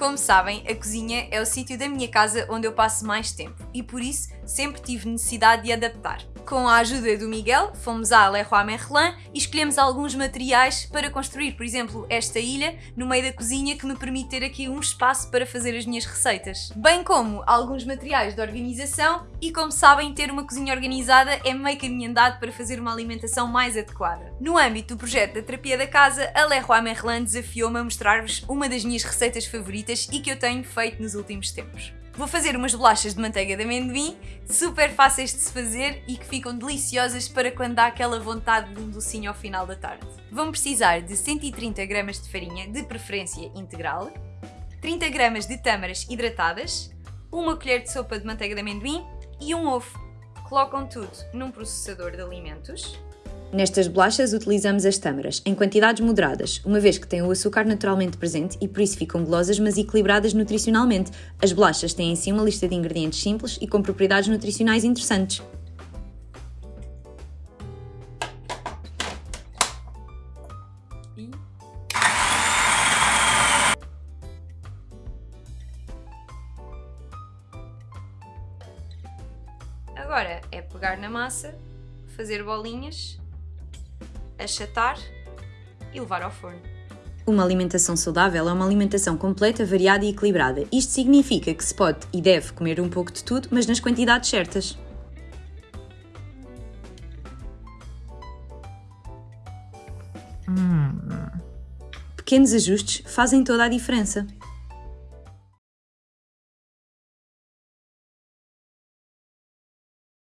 Como sabem, a cozinha é o sítio da minha casa onde eu passo mais tempo e por isso sempre tive necessidade de adaptar. Com a ajuda do Miguel, fomos à Leroy Merlin e escolhemos alguns materiais para construir, por exemplo, esta ilha no meio da cozinha que me permite ter aqui um espaço para fazer as minhas receitas. Bem como alguns materiais de organização e como sabem, ter uma cozinha organizada é meio caminho andado para fazer uma alimentação mais adequada. No âmbito do projeto da terapia da casa, a Leroy Merlin desafiou-me a mostrar-vos uma das minhas receitas favoritas e que eu tenho feito nos últimos tempos. Vou fazer umas bolachas de manteiga de amendoim, super fáceis de se fazer e que ficam deliciosas para quando dá aquela vontade de um docinho ao final da tarde. Vão precisar de 130 gramas de farinha, de preferência integral, 30 gramas de tâmaras hidratadas, uma colher de sopa de manteiga de amendoim e um ovo. Colocam tudo num processador de alimentos Nestas bolachas utilizamos as tâmaras, em quantidades moderadas, uma vez que têm o açúcar naturalmente presente e por isso ficam golosas mas equilibradas nutricionalmente. As bolachas têm em si uma lista de ingredientes simples e com propriedades nutricionais interessantes. Agora é pegar na massa, fazer bolinhas achatar e levar ao forno. Uma alimentação saudável é uma alimentação completa, variada e equilibrada. Isto significa que se pode e deve comer um pouco de tudo, mas nas quantidades certas. Hum. Pequenos ajustes fazem toda a diferença.